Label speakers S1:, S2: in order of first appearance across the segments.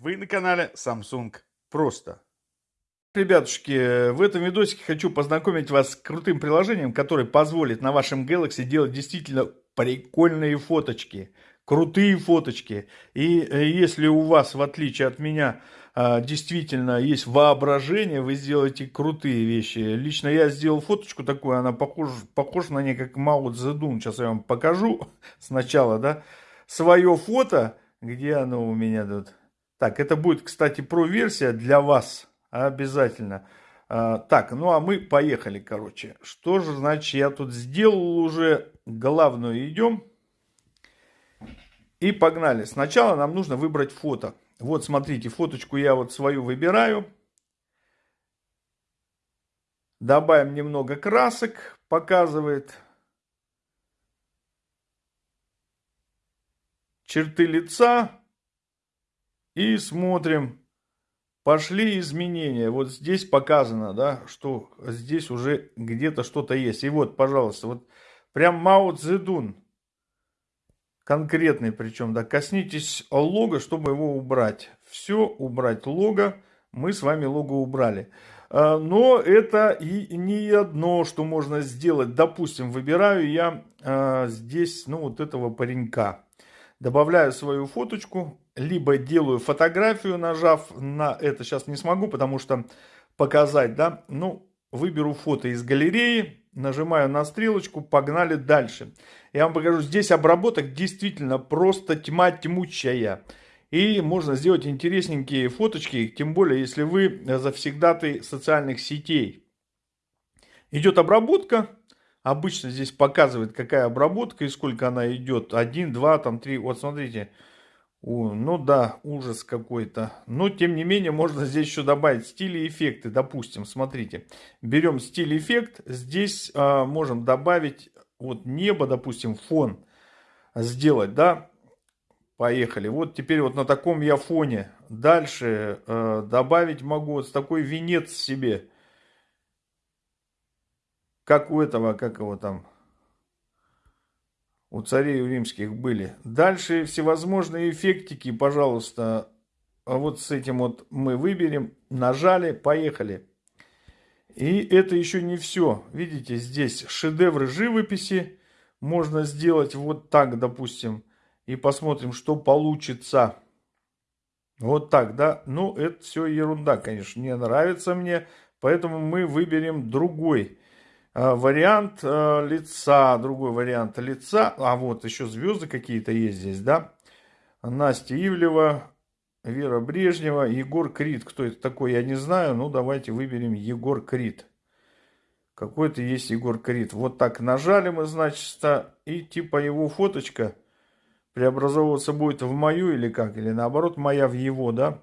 S1: Вы на канале Samsung Просто. Ребятушки, в этом видосике хочу познакомить вас с крутым приложением, которое позволит на вашем Galaxy делать действительно прикольные фоточки. Крутые фоточки. И э, если у вас, в отличие от меня, а, действительно есть воображение, вы сделаете крутые вещи. Лично я сделал фоточку такую, она похожа, похожа на ней как Мао Цзэдун. Сейчас я вам покажу сначала, да, свое фото где оно у меня тут? Так, это будет, кстати, про-версия для вас. Обязательно. А, так, ну а мы поехали, короче. Что же, значит, я тут сделал уже. Главную идем. И погнали. Сначала нам нужно выбрать фото. Вот, смотрите, фоточку я вот свою выбираю. Добавим немного красок, показывает. черты лица и смотрим. Пошли изменения. Вот здесь показано, да, что здесь уже где-то что-то есть. И вот, пожалуйста, вот прям Мао Цзэдун. Конкретный причем, да. Коснитесь лого, чтобы его убрать. Все, убрать лого. Мы с вами лого убрали. А, но это и не одно, что можно сделать. Допустим, выбираю я а, здесь, ну, вот этого паренька добавляю свою фоточку, либо делаю фотографию, нажав на это. Сейчас не смогу, потому что показать, да. Ну, выберу фото из галереи, нажимаю на стрелочку, погнали дальше. Я вам покажу, здесь обработок действительно просто тьма тьмучая. И можно сделать интересненькие фоточки, тем более, если вы завсегдаты социальных сетей. Идет обработка, Обычно здесь показывает, какая обработка и сколько она идет. Один, два, там три. Вот смотрите. О, ну да, ужас какой-то. Но тем не менее можно здесь еще добавить стили и эффекты. Допустим, смотрите. Берем стиль эффект. Здесь а, можем добавить вот небо, допустим, фон сделать, да. Поехали. Вот теперь вот на таком я фоне. Дальше э, добавить могу вот такой венец себе как у этого, как его там, у царей римских были. Дальше всевозможные эффектики, пожалуйста, а вот с этим вот мы выберем, нажали, поехали. И это еще не все. Видите, здесь шедевры живописи можно сделать вот так, допустим, и посмотрим, что получится. Вот так, да? Ну, это все ерунда, конечно, не нравится мне, поэтому мы выберем другой вариант э, лица, другой вариант лица. А вот еще звезды какие-то есть здесь, да? Настя Ивлева, Вера Брежнева, Егор Крид. Кто это такой, я не знаю. Ну, давайте выберем Егор Крид. Какой-то есть Егор Крид. Вот так нажали мы, значит, и типа его фоточка преобразовываться будет в мою или как? Или наоборот, моя в его, да?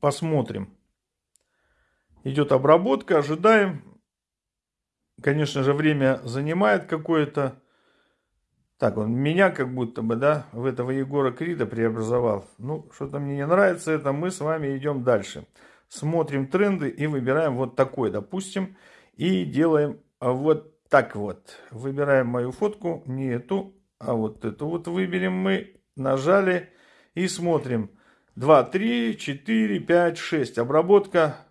S1: Посмотрим. Идет обработка, ожидаем. Конечно же, время занимает какое-то. Так, он меня как будто бы, да, в этого Егора Крида преобразовал. Ну, что-то мне не нравится это. Мы с вами идем дальше. Смотрим тренды и выбираем вот такой, допустим. И делаем вот так вот. Выбираем мою фотку, не эту, а вот эту вот выберем мы. Нажали и смотрим. 2, 3, 4, 5, 6. Обработка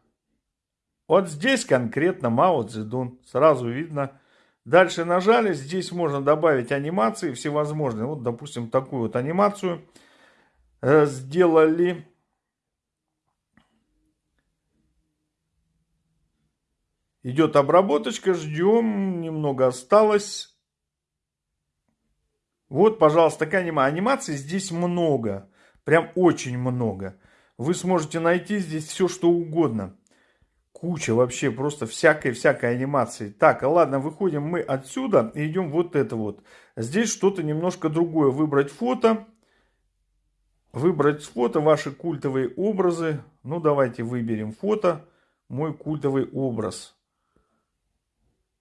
S1: вот здесь конкретно Мао Цзэдун. Сразу видно. Дальше нажали. Здесь можно добавить анимации всевозможные. Вот, допустим, такую вот анимацию э, сделали. Идет обработочка. Ждем. Немного осталось. Вот, пожалуйста, такая анима. Анимации здесь много. Прям очень много. Вы сможете найти здесь все, что угодно куча вообще просто всякой-всякой анимации. Так, а ладно, выходим мы отсюда и идем вот это вот. Здесь что-то немножко другое. Выбрать фото. Выбрать фото, ваши культовые образы. Ну, давайте выберем фото. Мой культовый образ.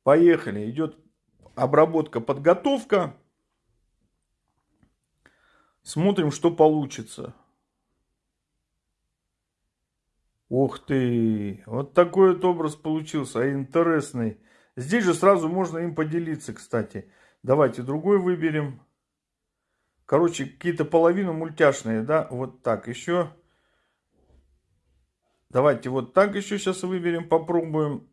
S1: Поехали. Идет обработка, подготовка. Смотрим, что получится. Ух ты, вот такой вот образ получился, а интересный. Здесь же сразу можно им поделиться, кстати. Давайте другой выберем. Короче, какие-то половину мультяшные, да, вот так еще. Давайте вот так еще сейчас выберем, попробуем.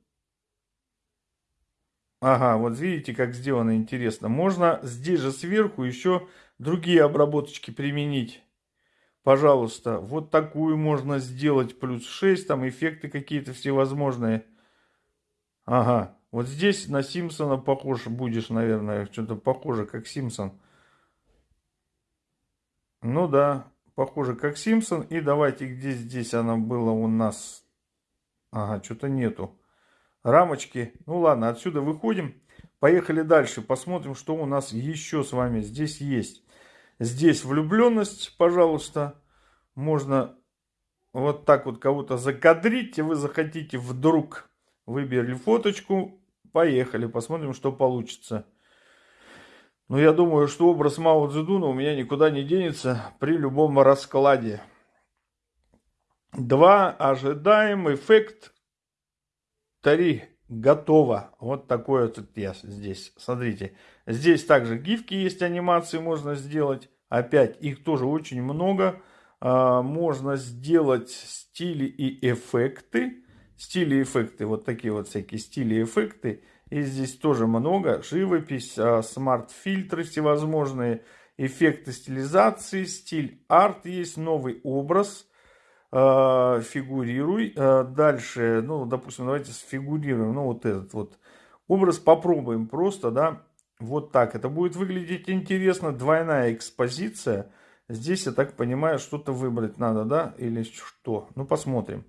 S1: Ага, вот видите, как сделано интересно. Можно здесь же сверху еще другие обработочки применить. Пожалуйста, вот такую можно сделать. Плюс 6, там эффекты какие-то всевозможные. Ага, вот здесь на Симпсона похож будешь, наверное. Что-то похоже, как Симпсон. Ну да, похоже, как Симпсон. И давайте, где здесь она была у нас? Ага, что-то нету рамочки. Ну ладно, отсюда выходим. Поехали дальше. Посмотрим, что у нас еще с вами здесь есть. Здесь влюбленность, пожалуйста. Можно вот так вот кого-то закадрить. И вы захотите вдруг выбрали фоточку. Поехали, посмотрим, что получится. Но ну, я думаю, что образ Мао Цзэдуна у меня никуда не денется при любом раскладе. Два. Ожидаем эффект Тари готово. Вот такое вот я здесь. Смотрите. Здесь также гифки есть, анимации можно сделать. Опять их тоже очень много. А, можно сделать стили и эффекты. Стили и эффекты. Вот такие вот всякие стили и эффекты. И здесь тоже много. Живопись, а, смарт-фильтры всевозможные. Эффекты стилизации, стиль арт есть, новый образ – фигурируй. Э, дальше, ну, допустим, давайте сфигурируем, ну, вот этот вот образ попробуем просто, да, вот так. Это будет выглядеть интересно. Двойная экспозиция. Здесь, я так понимаю, что-то выбрать надо, да, или что? Ну, посмотрим.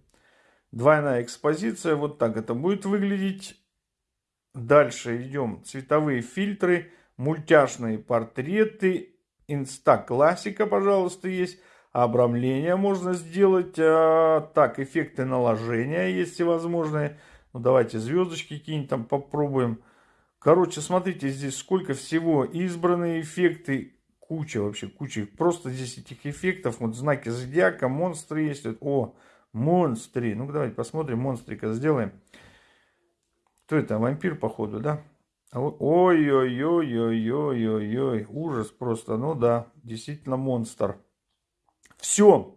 S1: Двойная экспозиция, вот так это будет выглядеть. Дальше идем. Цветовые фильтры, мультяшные портреты, инста-классика, пожалуйста, есть обрамление можно сделать. А, так, эффекты наложения есть всевозможные. Ну, давайте звездочки какие-нибудь там попробуем. Короче, смотрите, здесь сколько всего. Избранные эффекты. Куча вообще, куча. Просто здесь этих эффектов. Вот знаки зодиака, монстры есть. О, монстры. Ну, давайте посмотрим, монстрика сделаем. Кто это? Вампир, походу, да? Ой-ой-ой-ой-ой-ой-ой. Ужас просто. Ну да, действительно монстр. Все.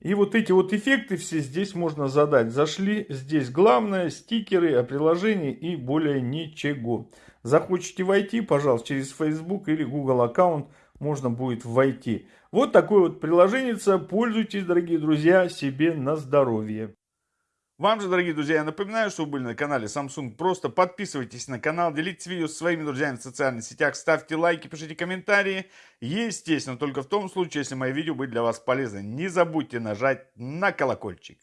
S1: И вот эти вот эффекты все здесь можно задать. Зашли, здесь главное, стикеры о приложении и более ничего. Захочете войти, пожалуйста, через Facebook или Google аккаунт можно будет войти. Вот такое вот приложение. Пользуйтесь, дорогие друзья, себе на здоровье. Вам же, дорогие друзья, я напоминаю, что вы были на канале Samsung. Просто подписывайтесь на канал, делитесь видео со своими друзьями в социальных сетях, ставьте лайки, пишите комментарии. Естественно, только в том случае, если мои видео были для вас полезны. Не забудьте нажать на колокольчик.